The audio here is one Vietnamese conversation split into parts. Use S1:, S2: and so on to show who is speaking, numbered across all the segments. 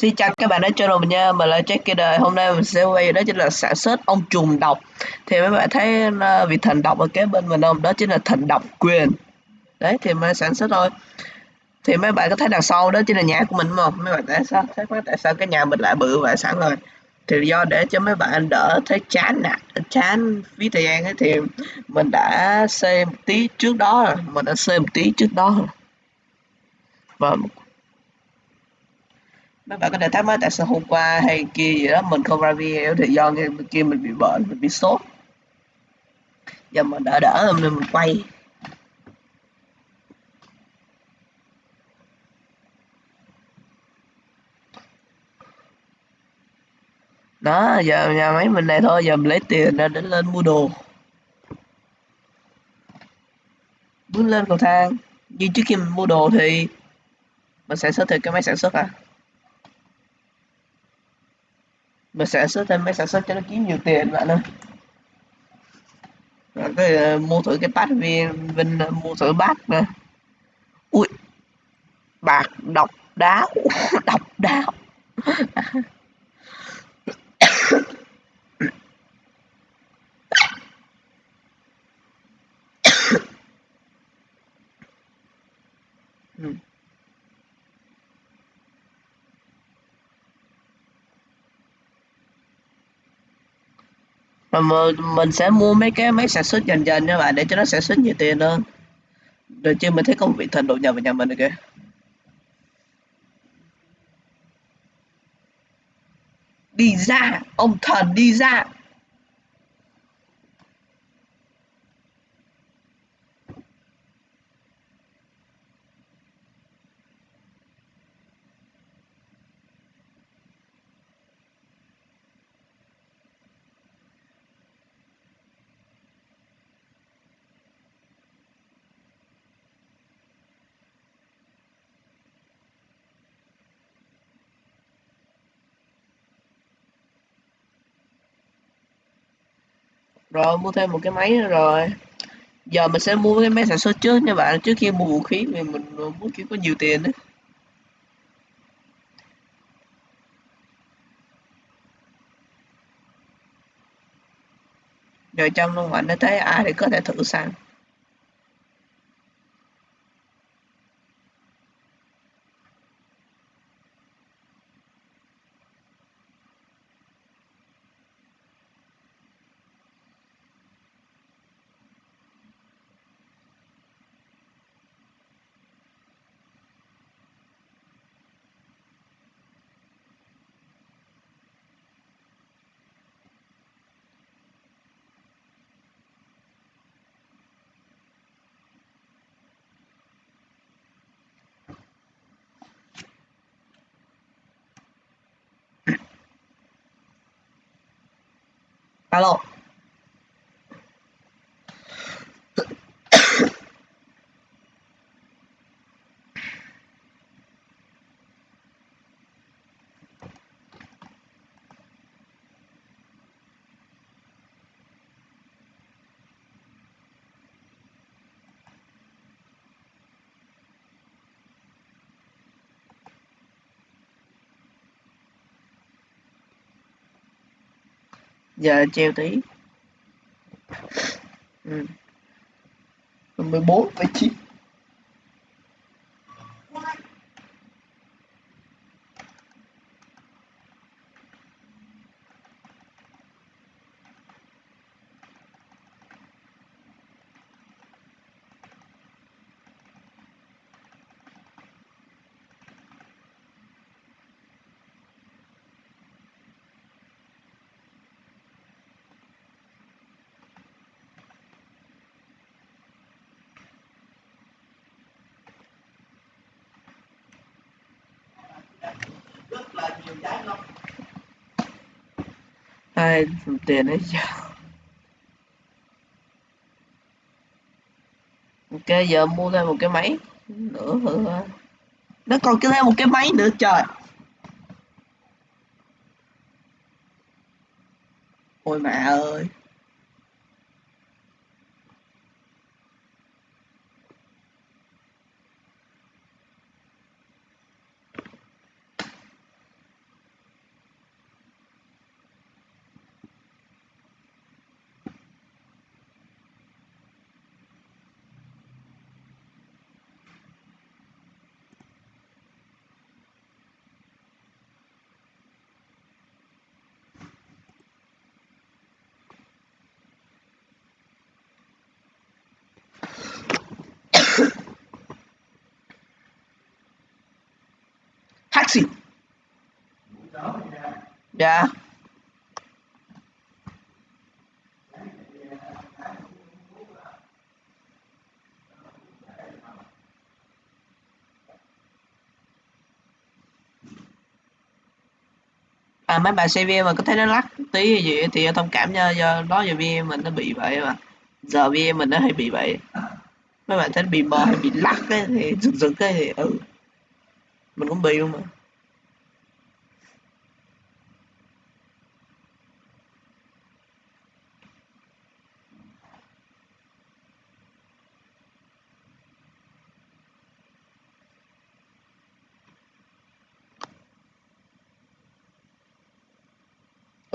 S1: Xin chào các bạn đã channel mình nha, mình là Jack đời Hôm nay mình sẽ quay đó chính là sản xuất ông trùng độc. Thì mấy bạn thấy ờ, vị thần độc ở kế bên mình không? Đó chính là thần độc quyền. Đấy thì mình sản xuất thôi. Thì mấy bạn có thấy đằng sau đó chính là nhà của mình không? Mấy bạn tại sao? Thấy tại sao cái nhà mình lại bự vậy sẵn rồi? Thì do để cho mấy bạn đỡ thấy chán nè Chán phí thời gian ấy thì mình đã xây một tí trước đó rồi. Mình đã xây một tí trước đó rồi. Và mấy bạn có thể thắc mắc tại sao hôm qua hay kia gì đó, mình không ra video thì do ngày kia mình bị bệnh, mình bị sốt. Giờ mình đỡ đỡ nên mình quay. Đó, giờ nhà máy mình này thôi, giờ mình lấy tiền ra để lên mua đồ. Bước lên cầu thang. Như trước khi mình mua đồ thì mình sản xuất thì cái máy sản xuất à? Mà sản xuất thêm máy sản xuất cho nó kiếm nhiều tiền bạn ơi. Rồi cái uh, mua thử cái bát viên vinh uh, mua thử bát mà ui bạc độc đáo độc đáo ừ mà mình sẽ mua mấy cái máy sản xuất dần dần nha bạn, để cho nó sản xuất nhiều tiền hơn. Được chưa mình thấy công việc thần đột nhập vào nhà mình rồi kìa. Đi ra, ông thần đi ra. Rồi, mua thêm một cái máy nữa rồi. Giờ mình sẽ mua cái máy sản xuất trước nha bạn. Trước khi mua vũ khí, vì mình muốn kiếm có nhiều tiền đấy rồi trong luôn bạn đã thấy ai thì có thể thử sang. 喽 giờ treo tí ừ. 14 ai dùng tiền ấy giờ ok giờ mua thêm một cái máy nữa hả, nó còn cái thêm một cái máy nữa trời. Ôi mẹ ơi. Dạ. À mấy bạn xem VM mà có thấy nó lắc tí gì thì thông cảm nha do đó giờ VM mình nó bị vậy mà. Giờ VM mình nó hay bị vậy. Mấy bạn thấy bị mờ hay bị lắc ấy, thì rực rực cái thì ừ. Mình cũng bị luôn mà.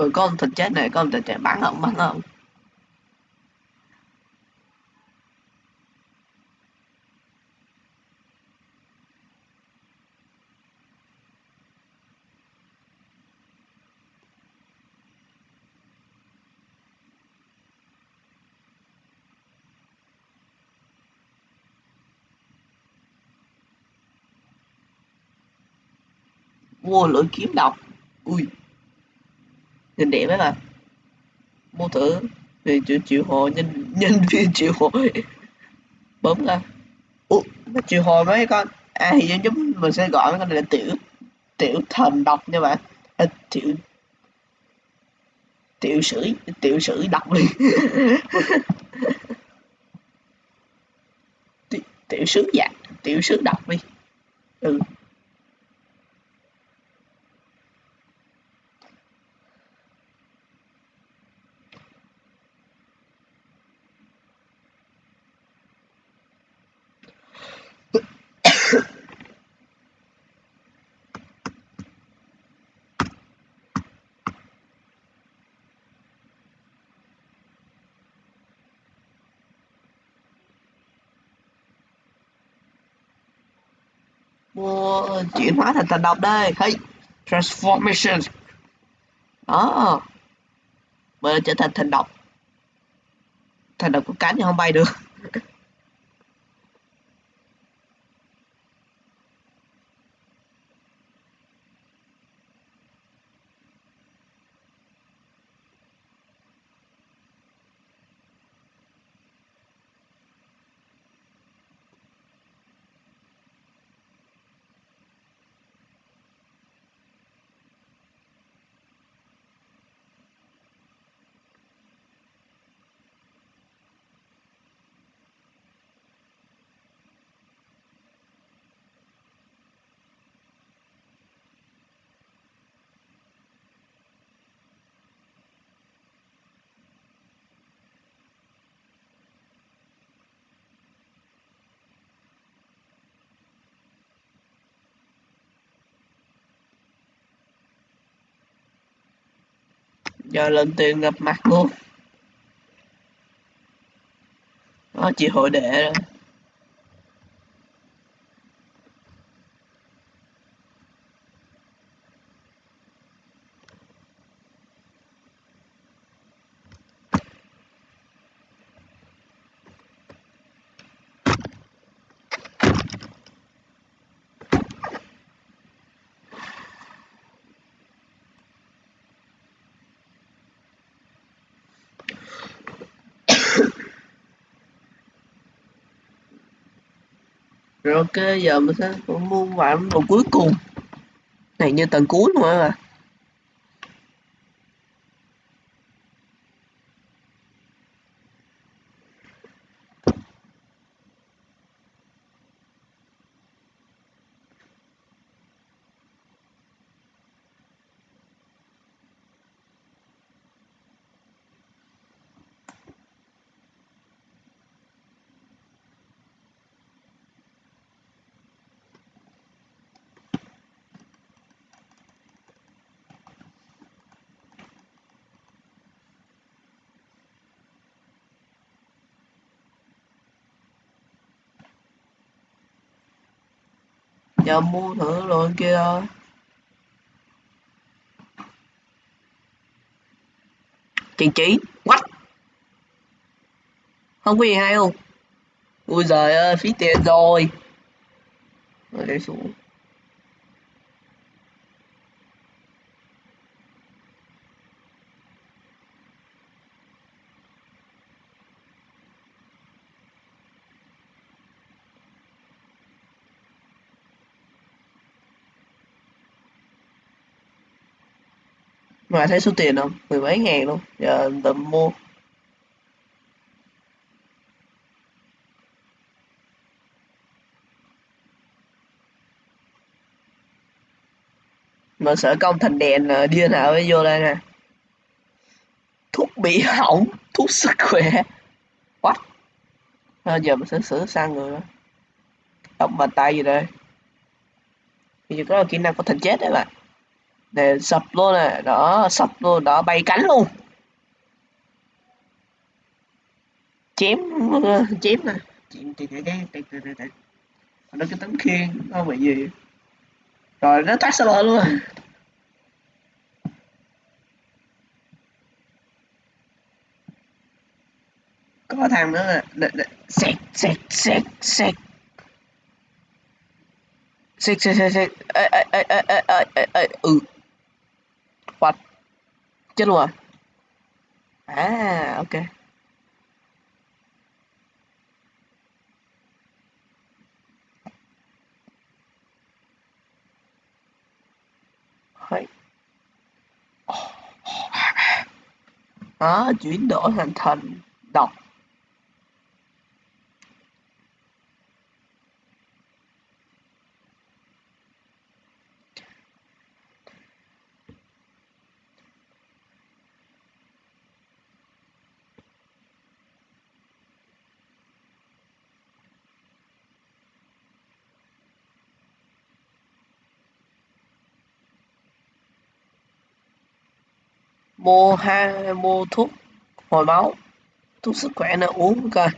S1: Ừ có ông thịt chết này có ông thịt chết bắn không bắn không. Mua lưỡi kiếm độc. Ui nhìn đẹp ấy mà mua thử thì chịu chịu hồi nhân nhân viên chịu hồi bấm ra. Ủa nó chịu hồi mấy con à thì giống giống mình sẽ gọi mấy con này là tiểu tiểu thần độc nha bạn. À, tiểu tiểu sử tiểu sử độc đi. Tiểu, tiểu sử tiểu sứ độc đi. Ừ. mua chuyển hóa thành thành độc đây. Hey, transformation. Đó. Bây giờ trở thành thành độc. Thành độc của cánh thì không bay được. Giờ lên tiền gặp mặt luôn. Nó chị hội đệ rồi rồi ok, giờ mình sẽ mua vài món cuối cùng. Này, như tầng cuối luôn á giờ mua thử rồi kia. Thôi chị chỉ what không có gì hay không? Ui giời ơi, phí tiền rồi. Rồi để xuống. Mà thấy số tiền không? Mười mấy ngàn luôn. Giờ tầm mua. Mà sợ công thành đèn ờ, điên nào mới vô đây nè. Thuốc bị hỏng thuốc sức khỏe. What? À, giờ mình sẽ sửa sang người đó. Đọc bàn tay gì đây? Bây giờ có kỹ năng có thành chết đấy bạn để sập luôn này. Đó, sập luôn. Đó, bay cánh luôn. Chém chém nè. Chém chém cái cái cái cái nó cái tấm khiên, nó bị gì? Rồi, nó tắt server luôn. Rồi có thằng nữa nè. Sẹt sẹt sẹt sẹt. Sẹt sẹt sẹt sẹt. Ê ê ê ê ê ê ê ừ. Phật chết luôn à? À ok. Đấy. Đó, ờ, chuyển đổi thành thành đọc. Mua ha mua thuốc hồi máu. Thuốc sức khỏe nữa uống coi.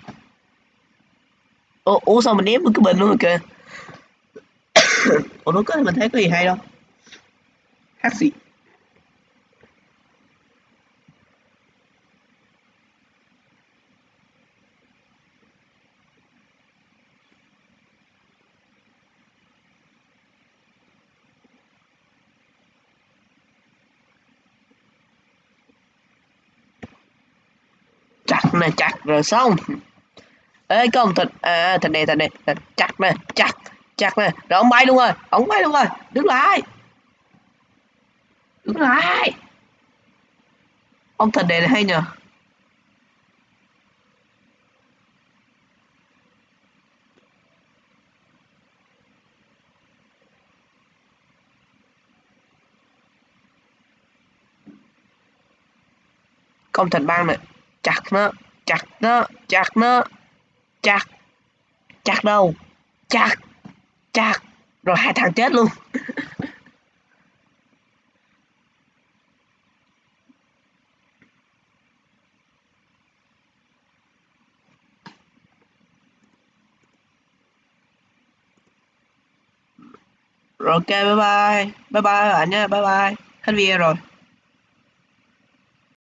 S1: Ủa, uống xong mình ném cái bình luôn rồi kìa. Ủa nó có mình thấy có gì hay đâu Hát gì chặt nè chặt rồi xong ê công thịt à thịt này thịt này thịt. chặt nè chặt chặt nè rồi ông bay luôn rồi, ông bay luôn rồi. Đứng lại. Đứng lại. Ông thịt này hay nhờ. Con thịt băng này chặt nó chặt nó chặt nó. Chặt. Chặt đâu? Chặt. Chặt. Rồi hai thằng chết luôn. Rồi ok, bye bye. Bye bye bạn nha. Bye bye. Hết video rồi.